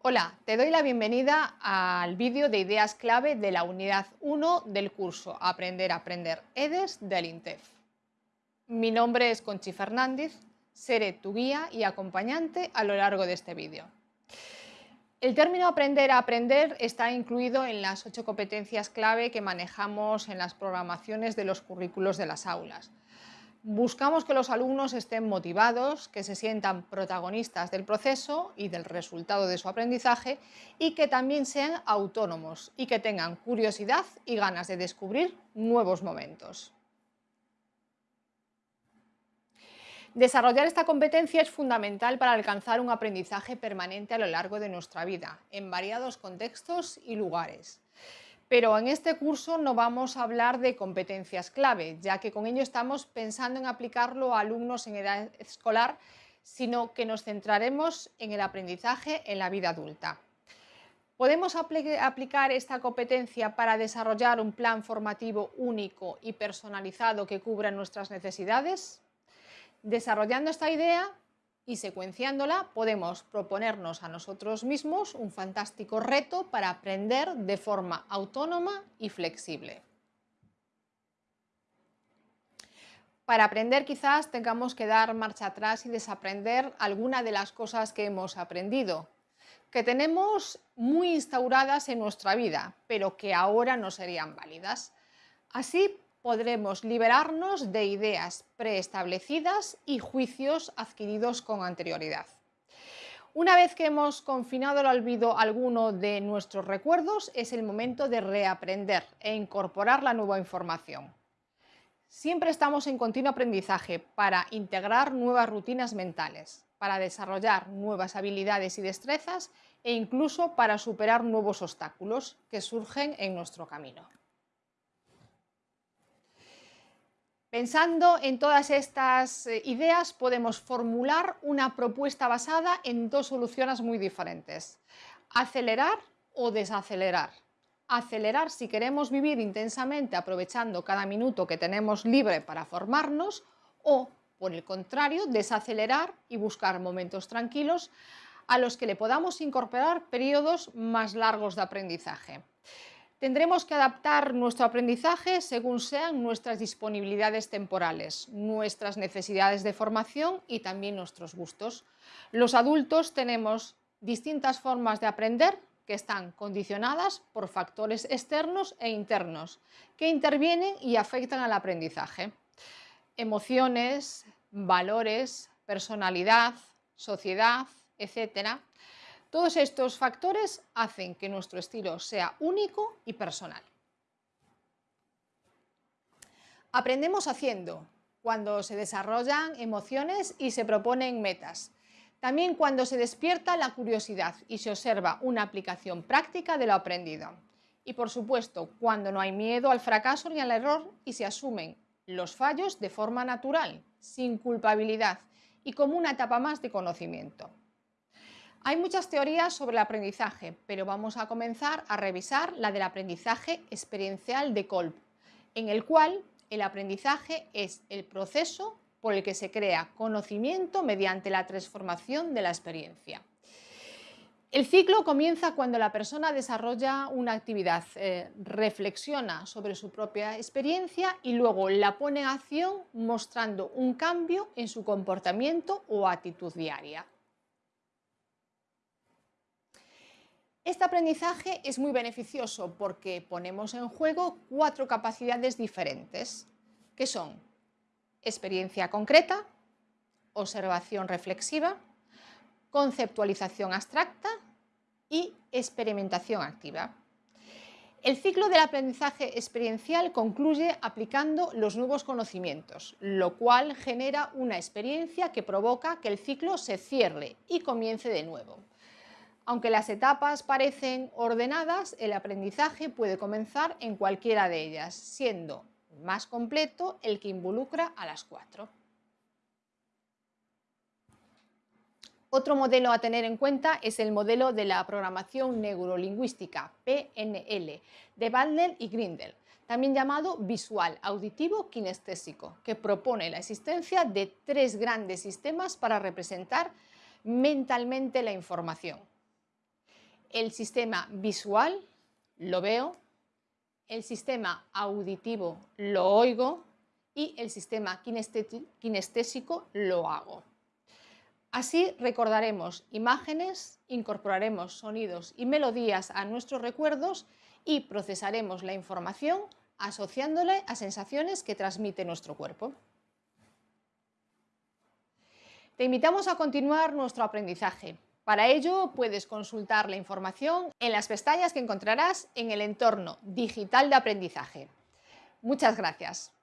Hola, te doy la bienvenida al vídeo de ideas clave de la unidad 1 del curso Aprender a Aprender EDES del INTEF. Mi nombre es Conchi Fernández, seré tu guía y acompañante a lo largo de este vídeo. El término aprender a aprender está incluido en las ocho competencias clave que manejamos en las programaciones de los currículos de las aulas. Buscamos que los alumnos estén motivados, que se sientan protagonistas del proceso y del resultado de su aprendizaje y que también sean autónomos y que tengan curiosidad y ganas de descubrir nuevos momentos. Desarrollar esta competencia es fundamental para alcanzar un aprendizaje permanente a lo largo de nuestra vida, en variados contextos y lugares. Pero en este curso no vamos a hablar de competencias clave, ya que con ello estamos pensando en aplicarlo a alumnos en edad escolar, sino que nos centraremos en el aprendizaje en la vida adulta. ¿Podemos aplicar esta competencia para desarrollar un plan formativo único y personalizado que cubra nuestras necesidades? Desarrollando esta idea y secuenciándola podemos proponernos a nosotros mismos un fantástico reto para aprender de forma autónoma y flexible. Para aprender quizás tengamos que dar marcha atrás y desaprender alguna de las cosas que hemos aprendido, que tenemos muy instauradas en nuestra vida, pero que ahora no serían válidas. Así podremos liberarnos de ideas preestablecidas y juicios adquiridos con anterioridad. Una vez que hemos confinado al olvido alguno de nuestros recuerdos, es el momento de reaprender e incorporar la nueva información. Siempre estamos en continuo aprendizaje para integrar nuevas rutinas mentales, para desarrollar nuevas habilidades y destrezas e incluso para superar nuevos obstáculos que surgen en nuestro camino. Pensando en todas estas eh, ideas, podemos formular una propuesta basada en dos soluciones muy diferentes. Acelerar o desacelerar. Acelerar si queremos vivir intensamente aprovechando cada minuto que tenemos libre para formarnos o, por el contrario, desacelerar y buscar momentos tranquilos a los que le podamos incorporar periodos más largos de aprendizaje. Tendremos que adaptar nuestro aprendizaje según sean nuestras disponibilidades temporales, nuestras necesidades de formación y también nuestros gustos. Los adultos tenemos distintas formas de aprender que están condicionadas por factores externos e internos que intervienen y afectan al aprendizaje. Emociones, valores, personalidad, sociedad, etcétera, todos estos factores hacen que nuestro estilo sea único y personal. Aprendemos haciendo, cuando se desarrollan emociones y se proponen metas. También cuando se despierta la curiosidad y se observa una aplicación práctica de lo aprendido. Y por supuesto, cuando no hay miedo al fracaso ni al error y se asumen los fallos de forma natural, sin culpabilidad y como una etapa más de conocimiento. Hay muchas teorías sobre el aprendizaje, pero vamos a comenzar a revisar la del aprendizaje experiencial de Kolb, en el cual el aprendizaje es el proceso por el que se crea conocimiento mediante la transformación de la experiencia. El ciclo comienza cuando la persona desarrolla una actividad, eh, reflexiona sobre su propia experiencia y luego la pone en acción mostrando un cambio en su comportamiento o actitud diaria. Este aprendizaje es muy beneficioso porque ponemos en juego cuatro capacidades diferentes, que son experiencia concreta, observación reflexiva, conceptualización abstracta y experimentación activa. El ciclo del aprendizaje experiencial concluye aplicando los nuevos conocimientos, lo cual genera una experiencia que provoca que el ciclo se cierre y comience de nuevo. Aunque las etapas parecen ordenadas, el aprendizaje puede comenzar en cualquiera de ellas, siendo más completo el que involucra a las cuatro. Otro modelo a tener en cuenta es el modelo de la programación neurolingüística, PNL, de Bandler y Grindel, también llamado visual, auditivo, kinestésico, que propone la existencia de tres grandes sistemas para representar mentalmente la información. El sistema visual, lo veo, el sistema auditivo, lo oigo y el sistema kinestésico, lo hago. Así recordaremos imágenes, incorporaremos sonidos y melodías a nuestros recuerdos y procesaremos la información asociándole a sensaciones que transmite nuestro cuerpo. Te invitamos a continuar nuestro aprendizaje. Para ello puedes consultar la información en las pestañas que encontrarás en el entorno digital de aprendizaje. Muchas gracias.